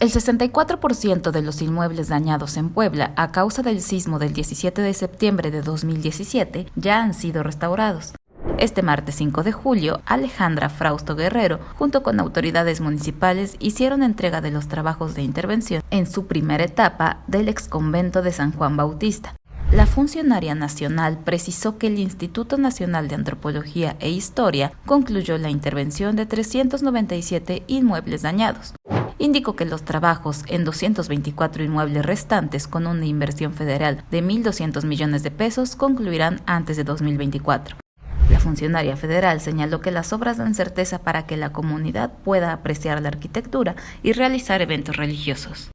El 64% de los inmuebles dañados en Puebla a causa del sismo del 17 de septiembre de 2017 ya han sido restaurados. Este martes 5 de julio, Alejandra Frausto Guerrero, junto con autoridades municipales, hicieron entrega de los trabajos de intervención en su primera etapa del exconvento de San Juan Bautista. La funcionaria nacional precisó que el Instituto Nacional de Antropología e Historia concluyó la intervención de 397 inmuebles dañados indicó que los trabajos en 224 inmuebles restantes con una inversión federal de 1.200 millones de pesos concluirán antes de 2024. La funcionaria federal señaló que las obras dan certeza para que la comunidad pueda apreciar la arquitectura y realizar eventos religiosos.